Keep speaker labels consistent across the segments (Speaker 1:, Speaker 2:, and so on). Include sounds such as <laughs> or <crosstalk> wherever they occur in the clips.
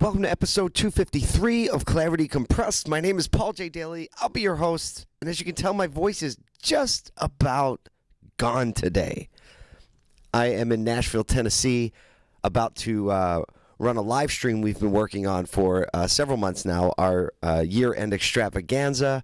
Speaker 1: Welcome to episode 253 of Clarity Compressed. My name is Paul J. Daly. I'll be your host. And as you can tell, my voice is just about gone today. I am in Nashville, Tennessee, about to uh, run a live stream we've been working on for uh, several months now, our uh, year end extravaganza.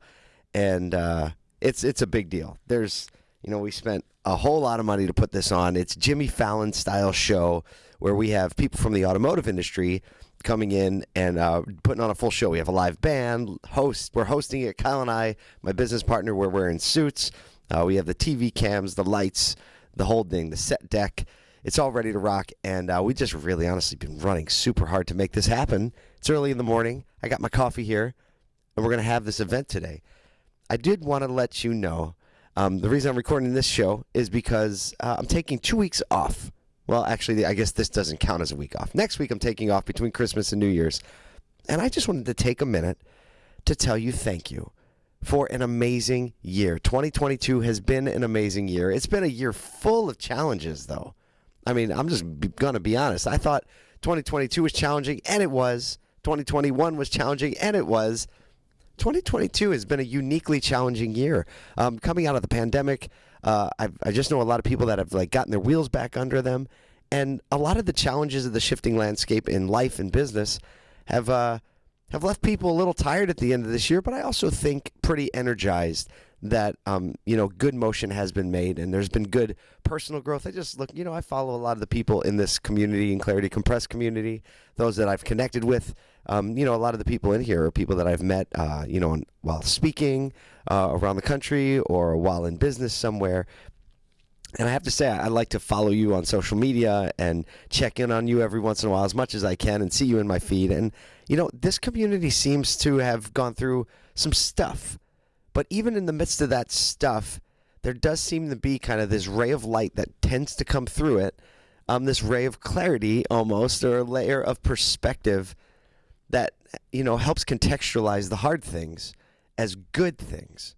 Speaker 1: And uh, it's, it's a big deal. There's, you know, we spent a whole lot of money to put this on. It's Jimmy Fallon style show where we have people from the automotive industry coming in and uh, putting on a full show. We have a live band, host. We're hosting it. Kyle and I, my business partner, we're wearing suits. Uh, we have the TV cams, the lights, the whole thing, the set deck. It's all ready to rock, and uh, we just really, honestly, been running super hard to make this happen. It's early in the morning. I got my coffee here, and we're gonna have this event today. I did want to let you know. Um, the reason I'm recording this show is because uh, I'm taking two weeks off well, actually, I guess this doesn't count as a week off. Next week, I'm taking off between Christmas and New Year's. And I just wanted to take a minute to tell you thank you for an amazing year. 2022 has been an amazing year. It's been a year full of challenges, though. I mean, I'm just going to be honest. I thought 2022 was challenging, and it was. 2021 was challenging, and it was. 2022 has been a uniquely challenging year. Um, coming out of the pandemic, uh, I, I just know a lot of people that have like gotten their wheels back under them, and a lot of the challenges of the shifting landscape in life and business have uh, have left people a little tired at the end of this year. But I also think pretty energized that um, you know good motion has been made and there's been good personal growth. I just look, you know, I follow a lot of the people in this community and Clarity Compressed community, those that I've connected with. Um, you know, a lot of the people in here are people that I've met, uh, you know, while speaking uh, around the country or while in business somewhere. And I have to say, I like to follow you on social media and check in on you every once in a while as much as I can and see you in my feed. And, you know, this community seems to have gone through some stuff. But even in the midst of that stuff, there does seem to be kind of this ray of light that tends to come through it. Um, this ray of clarity almost, or a layer of perspective that, you know, helps contextualize the hard things as good things.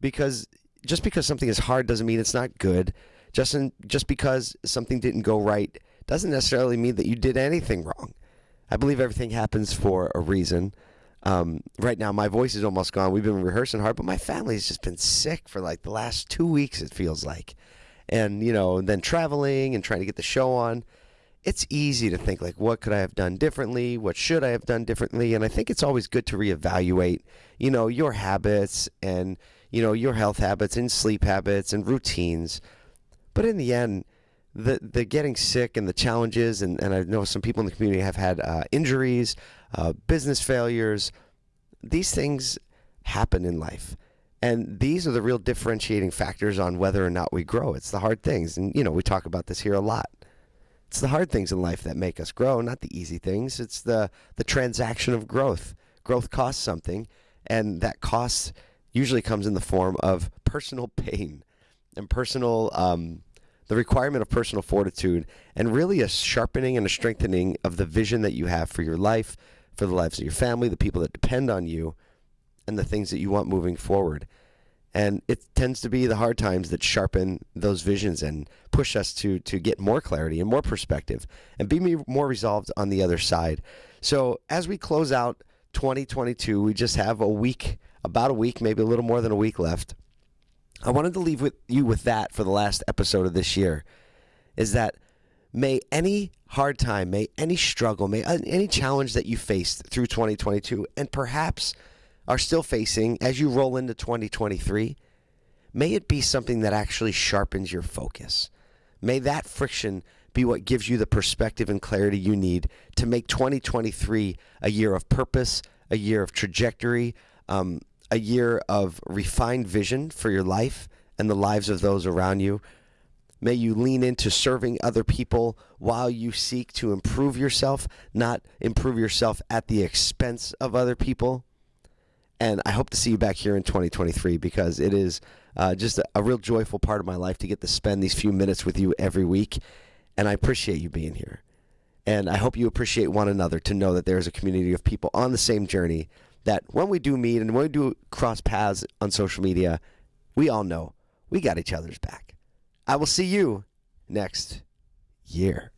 Speaker 1: Because just because something is hard doesn't mean it's not good. Just, in, just because something didn't go right doesn't necessarily mean that you did anything wrong. I believe everything happens for a reason. Um, right now, my voice is almost gone. We've been rehearsing hard, but my family's just been sick for like the last two weeks, it feels like. And, you know, then traveling and trying to get the show on it's easy to think like what could I have done differently? What should I have done differently? And I think it's always good to reevaluate, you know, your habits and, you know, your health habits and sleep habits and routines. But in the end, the the getting sick and the challenges and, and I know some people in the community have had uh, injuries, uh, business failures. These things happen in life. And these are the real differentiating factors on whether or not we grow. It's the hard things. And, you know, we talk about this here a lot. It's the hard things in life that make us grow, not the easy things. It's the the transaction of growth. Growth costs something, and that cost usually comes in the form of personal <laughs> pain and personal um, the requirement of personal fortitude and really a sharpening and a strengthening of the vision that you have for your life, for the lives of your family, the people that depend on you, and the things that you want moving forward. And it tends to be the hard times that sharpen those visions and push us to to get more clarity and more perspective and be more resolved on the other side. So as we close out 2022, we just have a week, about a week, maybe a little more than a week left. I wanted to leave with you with that for the last episode of this year is that may any hard time, may any struggle, may uh, any challenge that you faced through 2022 and perhaps are still facing as you roll into 2023, may it be something that actually sharpens your focus. May that friction be what gives you the perspective and clarity you need to make 2023 a year of purpose, a year of trajectory, um, a year of refined vision for your life and the lives of those around you. May you lean into serving other people while you seek to improve yourself, not improve yourself at the expense of other people. And I hope to see you back here in 2023 because it is uh, just a, a real joyful part of my life to get to spend these few minutes with you every week. And I appreciate you being here. And I hope you appreciate one another to know that there is a community of people on the same journey that when we do meet and when we do cross paths on social media, we all know we got each other's back. I will see you next year.